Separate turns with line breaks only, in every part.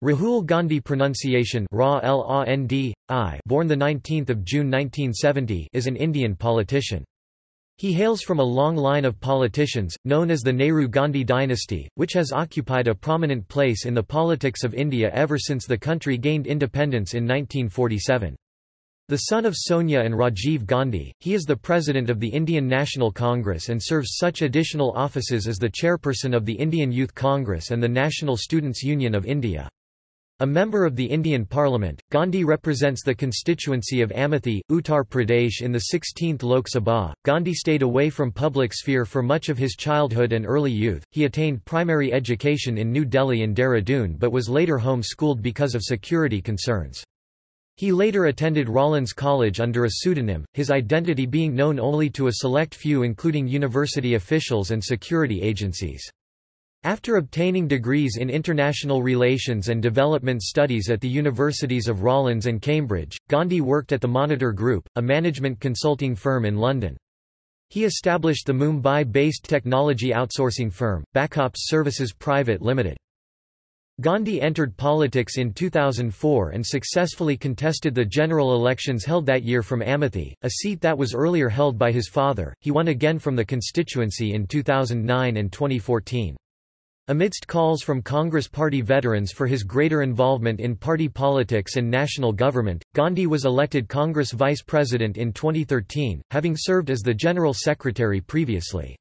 Rahul Gandhi pronunciation Ra -L born 19 June 1970 is an Indian politician. He hails from a long line of politicians, known as the Nehru-Gandhi dynasty, which has occupied a prominent place in the politics of India ever since the country gained independence in 1947. The son of Sonia and Rajiv Gandhi, he is the president of the Indian National Congress and serves such additional offices as the chairperson of the Indian Youth Congress and the National Students' Union of India. A member of the Indian Parliament, Gandhi represents the constituency of Amethi, Uttar Pradesh in the 16th Lok Sabha. Gandhi stayed away from public sphere for much of his childhood and early youth. He attained primary education in New Delhi and Dehradun but was later home-schooled because of security concerns. He later attended Rollins College under a pseudonym, his identity being known only to a select few including university officials and security agencies. After obtaining degrees in international relations and development studies at the universities of Rollins and Cambridge, Gandhi worked at the Monitor Group, a management consulting firm in London. He established the Mumbai-based technology outsourcing firm, Backops Services Private Limited. Gandhi entered politics in 2004 and successfully contested the general elections held that year from Amethi, a seat that was earlier held by his father. He won again from the constituency in 2009 and 2014. Amidst calls from Congress Party veterans for his greater involvement in party politics and national government, Gandhi was elected Congress Vice President in 2013, having served as the General Secretary previously.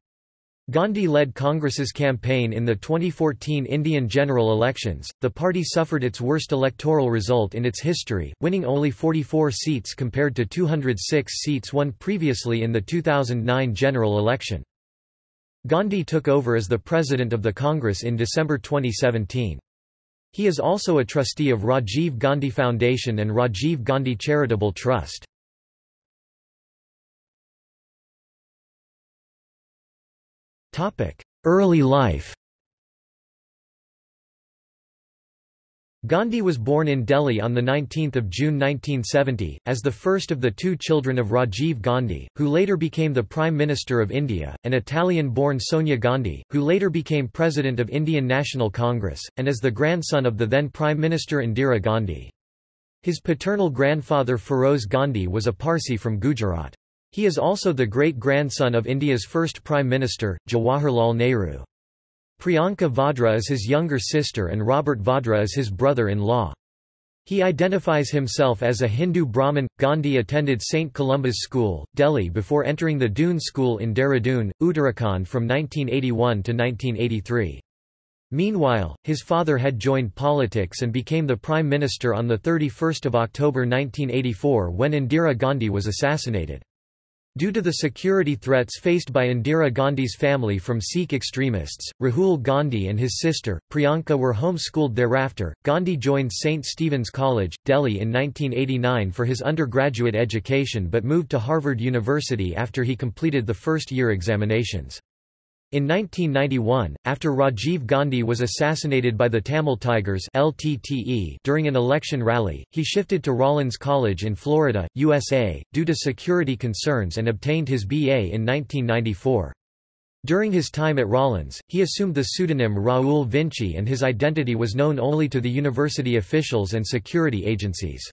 Gandhi led Congress's campaign in the 2014 Indian general elections. The party suffered its worst electoral result in its history, winning only 44 seats compared to 206 seats won previously in the 2009 general election. Gandhi took over as the president of the Congress in December 2017. He is also a trustee of Rajiv Gandhi Foundation and Rajiv Gandhi Charitable Trust. Early life Gandhi was born in Delhi on 19 June 1970, as the first of the two children of Rajiv Gandhi, who later became the Prime Minister of India, and Italian-born Sonia Gandhi, who later became President of Indian National Congress, and as the grandson of the then Prime Minister Indira Gandhi. His paternal grandfather Feroze Gandhi was a Parsi from Gujarat. He is also the great-grandson of India's first Prime Minister, Jawaharlal Nehru. Priyanka Vadra is his younger sister and Robert Vadra is his brother-in-law. He identifies himself as a Hindu Brahmin. Gandhi attended St. Columba's School, Delhi before entering the Doon School in Dehradun, Uttarakhand from 1981 to 1983. Meanwhile, his father had joined politics and became the Prime Minister on 31 October 1984 when Indira Gandhi was assassinated. Due to the security threats faced by Indira Gandhi's family from Sikh extremists, Rahul Gandhi and his sister, Priyanka were homeschooled thereafter. Gandhi joined St. Stephen's College, Delhi in 1989 for his undergraduate education but moved to Harvard University after he completed the first year examinations. In 1991, after Rajiv Gandhi was assassinated by the Tamil Tigers LTTE during an election rally, he shifted to Rollins College in Florida, USA, due to security concerns and obtained his BA in 1994. During his time at Rollins, he assumed the pseudonym Raoul Vinci and his identity was known only to the university officials and security agencies.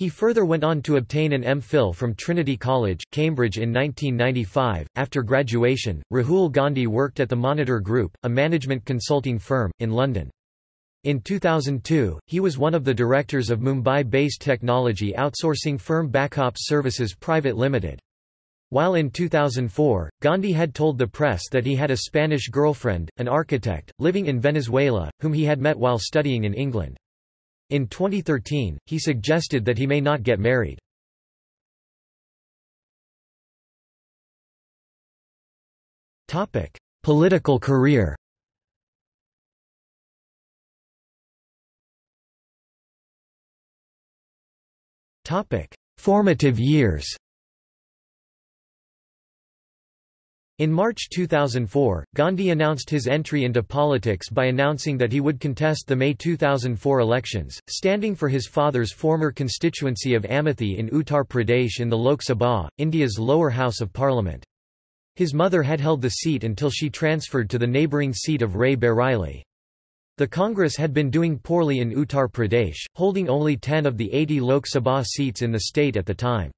He further went on to obtain an M.Phil from Trinity College, Cambridge in 1995. After graduation, Rahul Gandhi worked at the Monitor Group, a management consulting firm, in London. In 2002, he was one of the directors of Mumbai-based technology outsourcing firm Backops Services Private Limited. While in 2004, Gandhi had told the press that he had a Spanish girlfriend, an architect, living in Venezuela, whom he had met while studying in England. In 2013, he suggested that he may not get married. Political career Formative years In March 2004, Gandhi announced his entry into politics by announcing that he would contest the May 2004 elections, standing for his father's former constituency of Amethi in Uttar Pradesh in the Lok Sabha, India's lower house of parliament. His mother had held the seat until she transferred to the neighbouring seat of Rae Bareli. The Congress had been doing poorly in Uttar Pradesh, holding only 10 of the 80 Lok Sabha seats in the state at the time.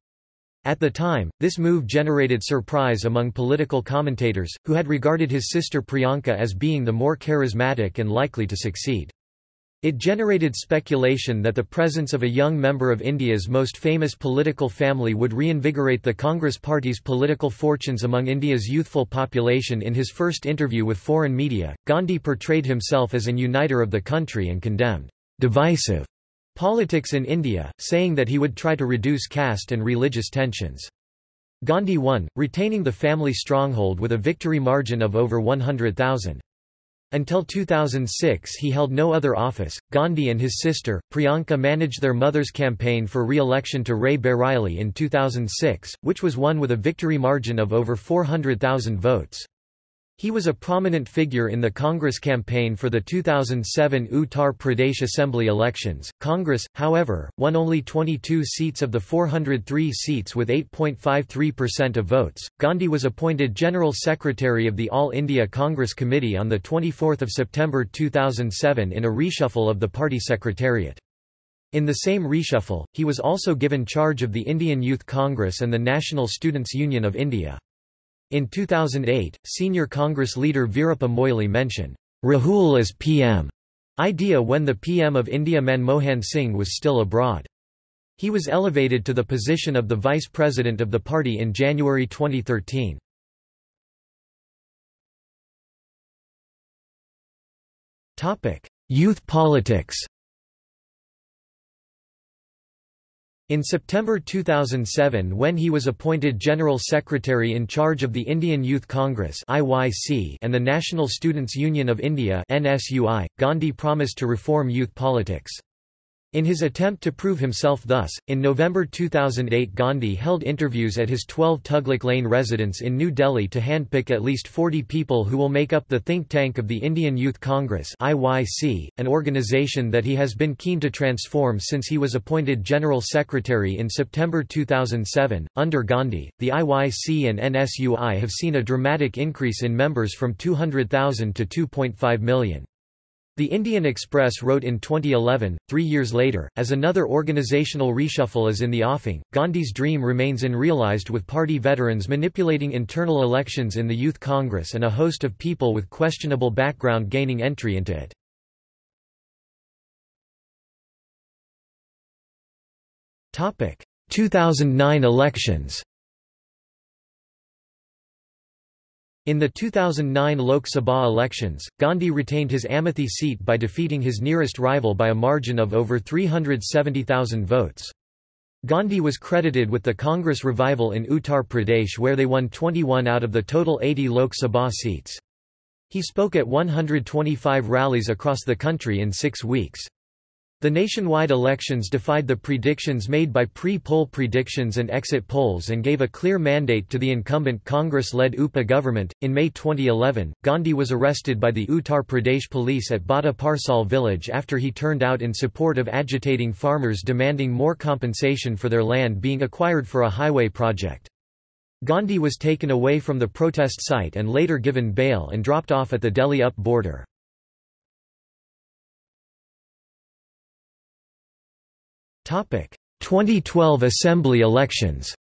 At the time, this move generated surprise among political commentators, who had regarded his sister Priyanka as being the more charismatic and likely to succeed. It generated speculation that the presence of a young member of India's most famous political family would reinvigorate the Congress Party's political fortunes among India's youthful population. In his first interview with foreign media, Gandhi portrayed himself as an uniter of the country and condemned divisive politics in India, saying that he would try to reduce caste and religious tensions. Gandhi won, retaining the family stronghold with a victory margin of over 100,000. Until 2006 he held no other office. Gandhi and his sister, Priyanka managed their mother's campaign for re-election to Rae Bareli in 2006, which was won with a victory margin of over 400,000 votes. He was a prominent figure in the Congress campaign for the 2007 Uttar Pradesh Assembly elections. Congress, however, won only 22 seats of the 403 seats with 8.53% of votes. Gandhi was appointed General Secretary of the All India Congress Committee on the 24th of September 2007 in a reshuffle of the party secretariat. In the same reshuffle, he was also given charge of the Indian Youth Congress and the National Students' Union of India. In 2008, senior Congress leader Veerappa Moily mentioned, Rahul as PM idea when the PM of India Manmohan Singh was still abroad. He was elevated to the position of the vice president of the party in January 2013. Youth politics In September 2007 when he was appointed General Secretary in charge of the Indian Youth Congress and the National Students' Union of India Gandhi promised to reform youth politics. In his attempt to prove himself thus, in November 2008 Gandhi held interviews at his 12 Tughlaq Lane residence in New Delhi to handpick at least 40 people who will make up the think tank of the Indian Youth Congress IYC, an organization that he has been keen to transform since he was appointed General Secretary in September 2007. Under Gandhi, the IYC and NSUI have seen a dramatic increase in members from 200,000 to 2.5 million. The Indian Express wrote in 2011, three years later, as another organizational reshuffle is in the offing, Gandhi's dream remains unrealized with party veterans manipulating internal elections in the Youth Congress and a host of people with questionable background gaining entry into it. Topic: 2009 elections. In the 2009 Lok Sabha elections, Gandhi retained his Amethi seat by defeating his nearest rival by a margin of over 370,000 votes. Gandhi was credited with the Congress revival in Uttar Pradesh where they won 21 out of the total 80 Lok Sabha seats. He spoke at 125 rallies across the country in six weeks. The nationwide elections defied the predictions made by pre-poll predictions and exit polls and gave a clear mandate to the incumbent Congress-led UPA government. In May 2011, Gandhi was arrested by the Uttar Pradesh police at Bhatta Parsaul village after he turned out in support of agitating farmers demanding more compensation for their land being acquired for a highway project. Gandhi was taken away from the protest site and later given bail and dropped off at the Delhi-UP border. 2012 Assembly elections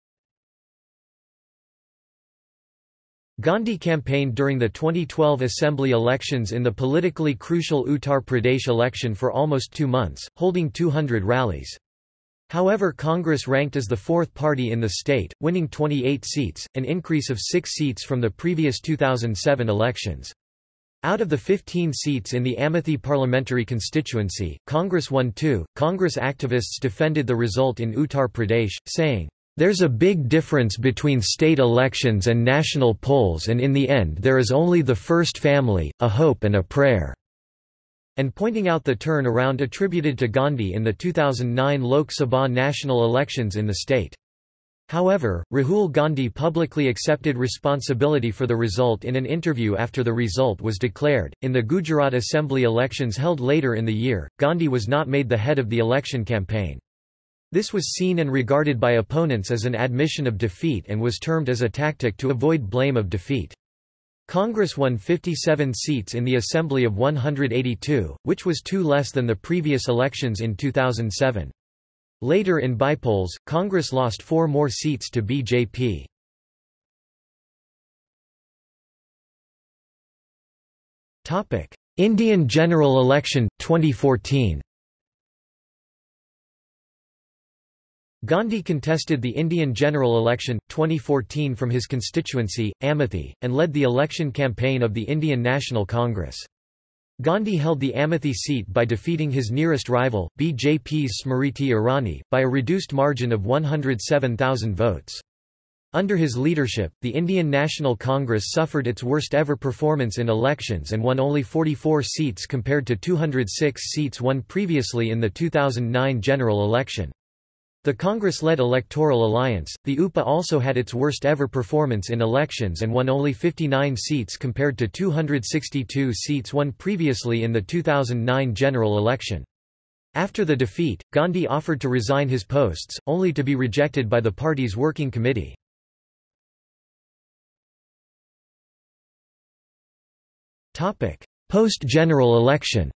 Gandhi campaigned during the 2012 Assembly elections in the politically crucial Uttar Pradesh election for almost two months, holding 200 rallies. However Congress ranked as the fourth party in the state, winning 28 seats, an increase of six seats from the previous 2007 elections. Out of the 15 seats in the Amethi parliamentary constituency, Congress won two. Congress activists defended the result in Uttar Pradesh, saying, There's a big difference between state elections and national polls and in the end there is only the first family, a hope and a prayer." And pointing out the turn around attributed to Gandhi in the 2009 Lok Sabha national elections in the state. However, Rahul Gandhi publicly accepted responsibility for the result in an interview after the result was declared. In the Gujarat Assembly elections held later in the year, Gandhi was not made the head of the election campaign. This was seen and regarded by opponents as an admission of defeat and was termed as a tactic to avoid blame of defeat. Congress won 57 seats in the Assembly of 182, which was two less than the previous elections in 2007. Later in bypolls, Congress lost four more seats to BJP. Indian general election, 2014 Gandhi contested the Indian general election, 2014 from his constituency, Amethi, and led the election campaign of the Indian National Congress. Gandhi held the Amethi seat by defeating his nearest rival, BJP's Smriti Irani, by a reduced margin of 107,000 votes. Under his leadership, the Indian National Congress suffered its worst ever performance in elections and won only 44 seats compared to 206 seats won previously in the 2009 general election. The Congress-led electoral alliance, the UPA also had its worst ever performance in elections and won only 59 seats compared to 262 seats won previously in the 2009 general election. After the defeat, Gandhi offered to resign his posts, only to be rejected by the party's working committee. Post-general election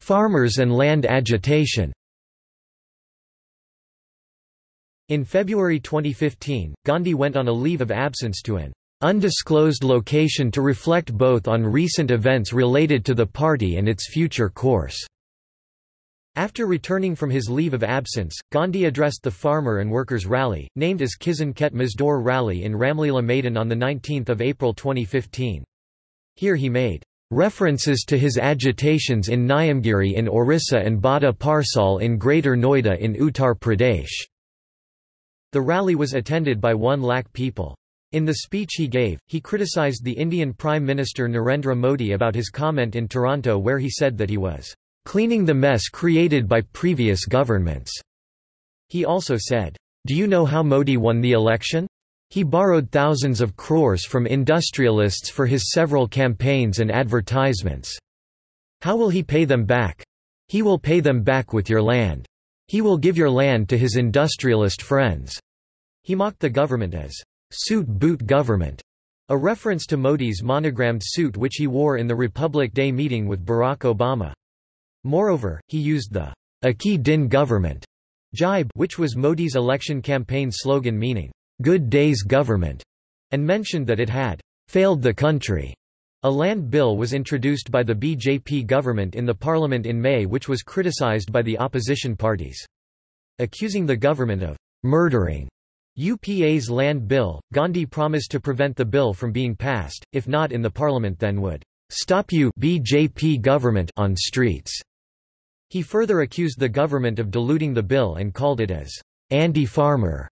Farmers and land agitation. In February 2015, Gandhi went on a leave of absence to an undisclosed location to reflect both on recent events related to the party and its future course. After returning from his leave of absence, Gandhi addressed the Farmer and Workers' Rally, named as Kisan Khet Mazdoor Rally in Ramlila Maidan on 19 April 2015. Here he made References to his agitations in Niyamgiri in Orissa and Bhatta Parsaul in Greater Noida in Uttar Pradesh. The rally was attended by one lakh people. In the speech he gave, he criticized the Indian Prime Minister Narendra Modi about his comment in Toronto where he said that he was cleaning the mess created by previous governments. He also said, Do you know how Modi won the election? He borrowed thousands of crores from industrialists for his several campaigns and advertisements. How will he pay them back? He will pay them back with your land. He will give your land to his industrialist friends. He mocked the government as suit boot government, a reference to Modi's monogrammed suit which he wore in the Republic Day meeting with Barack Obama. Moreover, he used the Achhe Din government jibe which was Modi's election campaign slogan meaning good days government, and mentioned that it had failed the country. A land bill was introduced by the BJP government in the parliament in May which was criticized by the opposition parties. Accusing the government of murdering UPA's land bill, Gandhi promised to prevent the bill from being passed, if not in the parliament then would stop you BJP government on streets. He further accused the government of diluting the bill and called it as anti-farmer.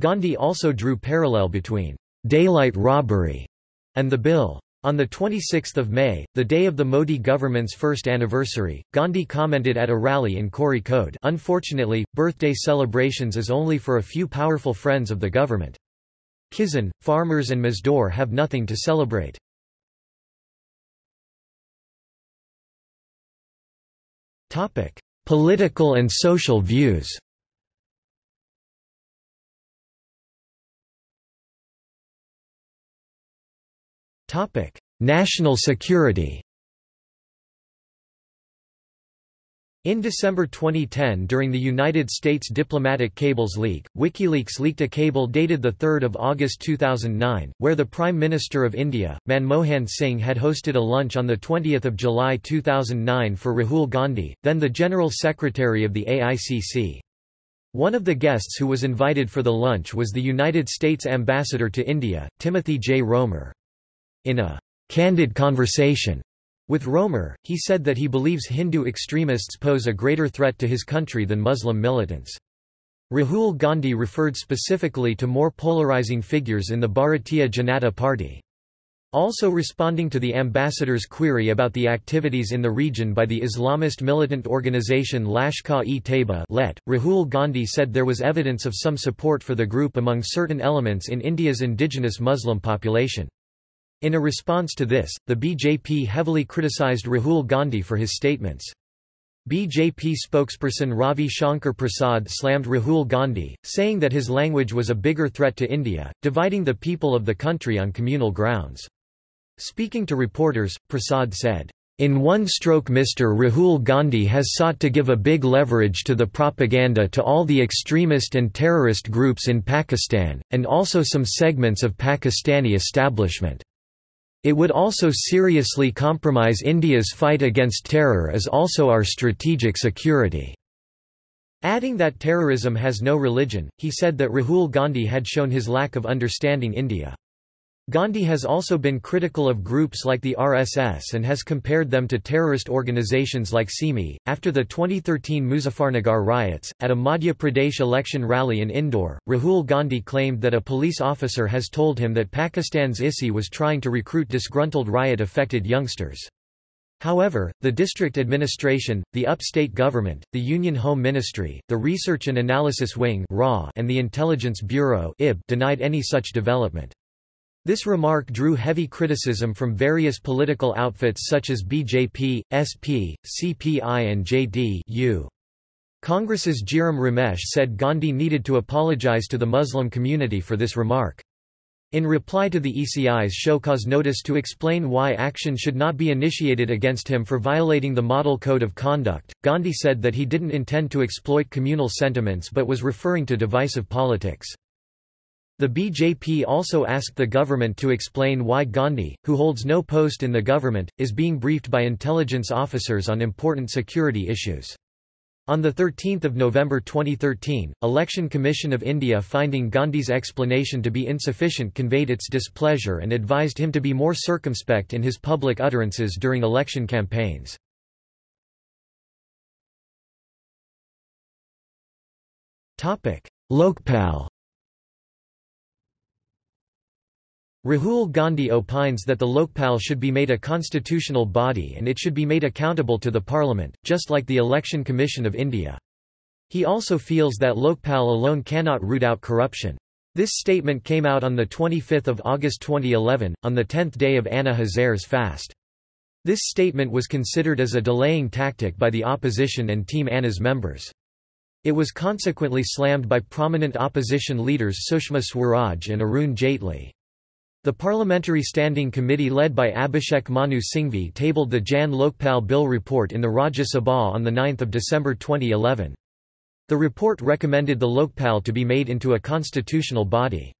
Gandhi also drew parallel between daylight robbery and the bill. On 26 May, the day of the Modi government's first anniversary, Gandhi commented at a rally in Kozhikode unfortunately, birthday celebrations is only for a few powerful friends of the government. Kisan, farmers and Mazdoor have nothing to celebrate. Political and social views National security In December 2010 during the United States diplomatic cables leak, WikiLeaks leaked a cable dated 3 August 2009, where the Prime Minister of India, Manmohan Singh had hosted a lunch on 20 July 2009 for Rahul Gandhi, then the General Secretary of the AICC. One of the guests who was invited for the lunch was the United States Ambassador to India, Timothy J. Roemer. In a candid conversation with Roemer, he said that he believes Hindu extremists pose a greater threat to his country than Muslim militants. Rahul Gandhi referred specifically to more polarizing figures in the Bharatiya Janata Party. Also responding to the ambassador's query about the activities in the region by the Islamist militant organization Lashkar-e-Taiba let Rahul Gandhi said there was evidence of some support for the group among certain elements in India's indigenous Muslim population. In a response to this, the BJP heavily criticized Rahul Gandhi for his statements. BJP spokesperson Ravi Shankar Prasad slammed Rahul Gandhi, saying that his language was a bigger threat to India, dividing the people of the country on communal grounds. Speaking to reporters, Prasad said, in one stroke Mr. Rahul Gandhi has sought to give a big leverage to the propaganda to all the extremist and terrorist groups in Pakistan, and also some segments of Pakistani establishment. It would also seriously compromise India's fight against terror as also our strategic security." Adding that terrorism has no religion, he said that Rahul Gandhi had shown his lack of understanding India. Gandhi has also been critical of groups like the RSS and has compared them to terrorist organizations like SIMI. After the 2013 Muzaffarnagar riots, at a Madhya Pradesh election rally in Indore, Rahul Gandhi claimed that a police officer has told him that Pakistan's ISI was trying to recruit disgruntled riot affected youngsters. However, the district administration, the upstate government, the Union Home Ministry, the Research and Analysis Wing and the Intelligence Bureau denied any such development. This remark drew heavy criticism from various political outfits such as BJP, SP, CPI and JD-U. Congress's Jairam Ramesh said Gandhi needed to apologize to the Muslim community for this remark. In reply to the ECI's show cause notice to explain why action should not be initiated against him for violating the Model Code of Conduct, Gandhi said that he didn't intend to exploit communal sentiments but was referring to divisive politics. The BJP also asked the government to explain why Gandhi, who holds no post in the government, is being briefed by intelligence officers on important security issues. On 13 November 2013, Election Commission of India finding Gandhi's explanation to be insufficient conveyed its displeasure and advised him to be more circumspect in his public utterances during election campaigns. Lokpal Rahul Gandhi opines that the Lokpal should be made a constitutional body and it should be made accountable to the parliament, just like the Election Commission of India. He also feels that Lokpal alone cannot root out corruption. This statement came out on 25 August 2011, on the 10th day of Anna Hazare's fast. This statement was considered as a delaying tactic by the opposition and Team Anna's members. It was consequently slammed by prominent opposition leaders Sushma Swaraj and Arun Jaitley. The Parliamentary Standing Committee led by Abhishek Manu Singhvi tabled the Jan Lokpal Bill report in the Rajya Sabha on 9 December 2011. The report recommended the Lokpal to be made into a constitutional body.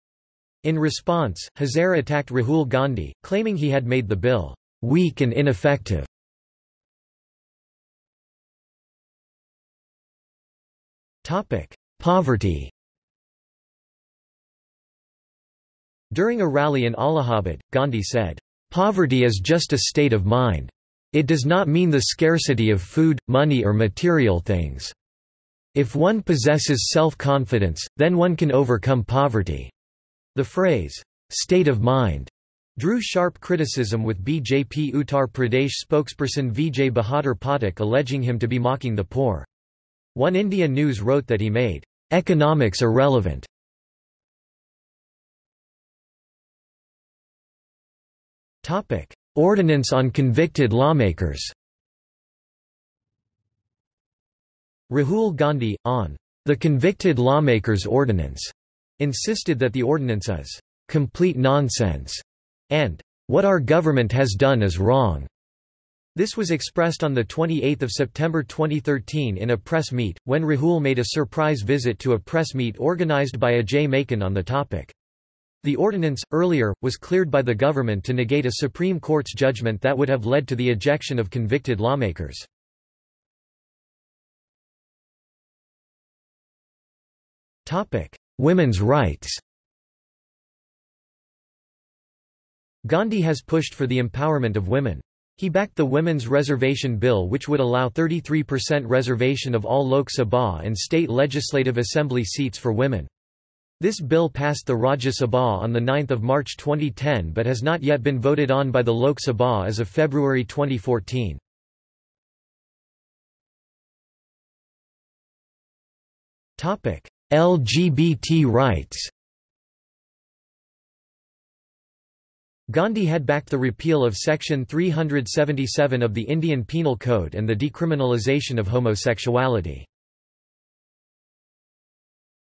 In response, Hazare attacked Rahul Gandhi, claiming he had made the bill weak and ineffective. Poverty During a rally in Allahabad, Gandhi said, "...poverty is just a state of mind. It does not mean the scarcity of food, money or material things. If one possesses self-confidence, then one can overcome poverty." The phrase, "...state of mind," drew sharp criticism with BJP Uttar Pradesh spokesperson Vijay Bahadur Pathak alleging him to be mocking the poor. One India News wrote that he made economics irrelevant Ordinance on convicted lawmakers. Rahul Gandhi, on the Convicted Lawmakers Ordinance, insisted that the ordinance is complete nonsense and what our government has done is wrong. This was expressed on 28 September 2013 in a press meet, when Rahul made a surprise visit to a press meet organized by Ajay Maken on the topic. The ordinance, earlier, was cleared by the government to negate a Supreme Court's judgment that would have led to the ejection of convicted lawmakers. Women's rights Gandhi has pushed for the empowerment of women. He backed the Women's Reservation Bill which would allow 33% reservation of all Lok Sabha and state legislative assembly seats for women. This bill passed the Rajya Sabha on 9 March 2010 but has not yet been voted on by the Lok Sabha as of February 2014. LGBT rights Gandhi had backed the repeal of Section 377 of the Indian Penal Code and the decriminalisation of homosexuality.